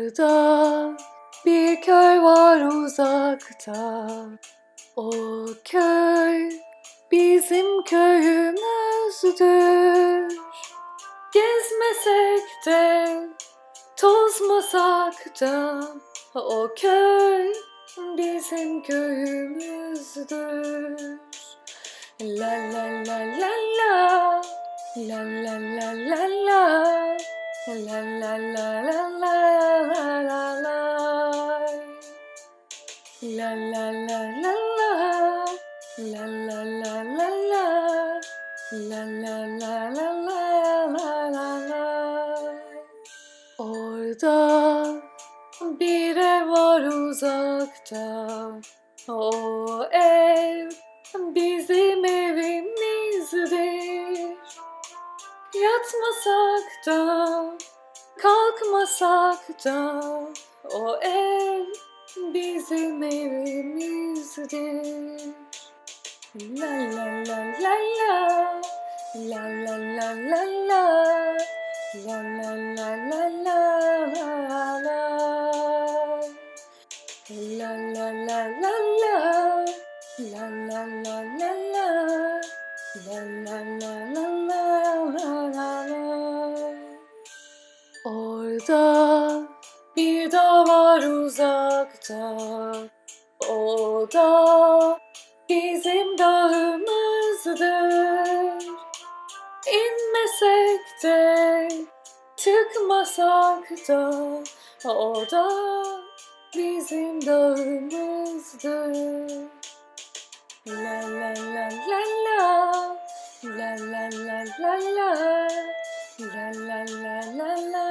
Orada bir köy var uzakta. O köy bizim köyümüzdür. Gezmesek de, tozmasak da o köy bizim köyümüzdür. La la la la la La la la la la La la la la la la la la La la la la la La la la la la La la la la la la la la Orada bir ev var uzakta O ev Yatmasak da kalkmasak da O ev bizim evimizdir La la la la la La la la la la La la la la la la la La la la la la La la la la Orada bir dağ var uzakta. O da bizim dağımızdır. İnmesek de çıkmasak da. O da bizim dağımızdır. La la La la la la la La la la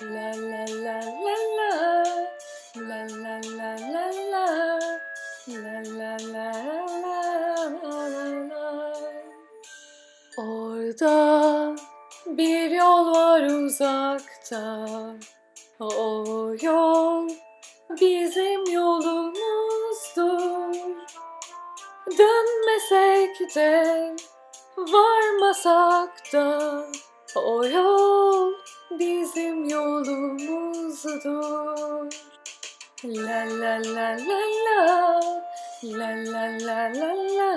la la la la La la la la la La la la la Orada bir yol var uzakta O yol bizim yolumuzdur Dönmesek de varmasak da O yol bizim yolumuzdur. La la la la la La la la la la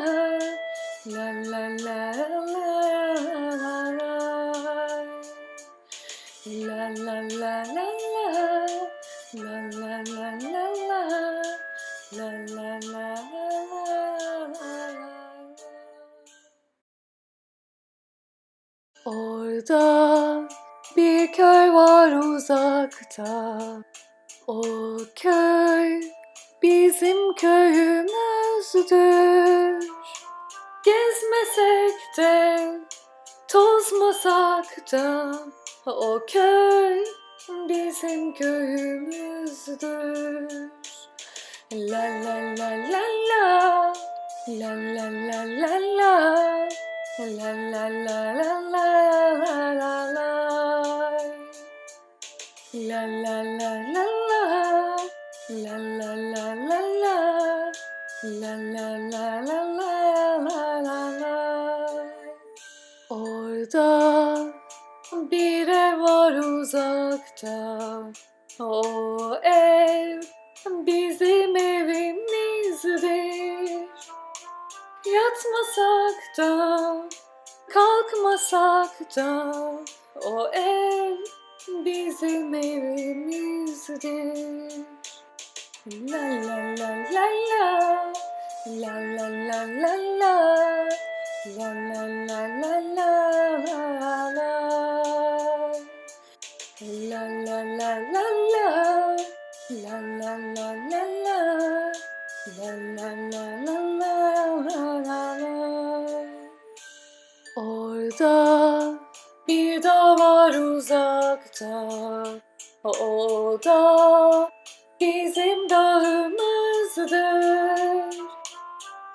La la la la Orada bir köy var uzakta. O köy bizim köyümüzdür. Gezmesek de tozmasak da O köy bizim köyümüzdür. La la la la la La la la la la La la la la la la la la La la la la la La la la la la La la la la la la la la Orada bir ev var uzakta O ev bizim evimizdir Yatmasak da kalkmasak da O ev bizim evimizdir La la la la la La la la la la La la la la la la la La la la la Orada bir dağ var uzakta. O da bizim dağımızdır.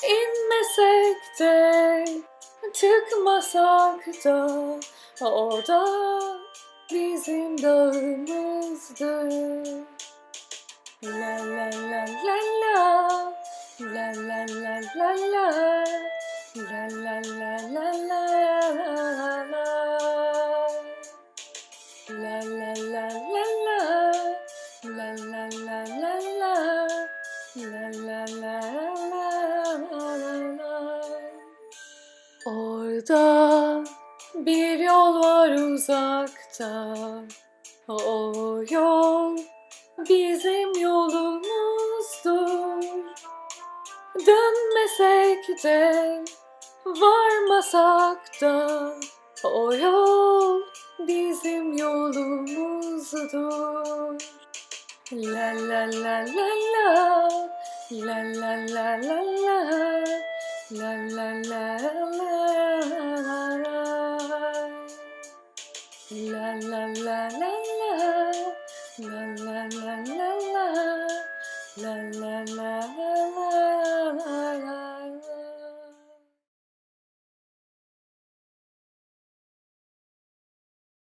İnmesek de çıkmasak da O da bizim dağımızdır. La la la la La Burada bir yol var uzakta. O yol bizim yolumuzdur. Dönmesek de varmasak da O yol bizim yolumuzdur. La la la la La la la la la La la la la la La la la la la La la la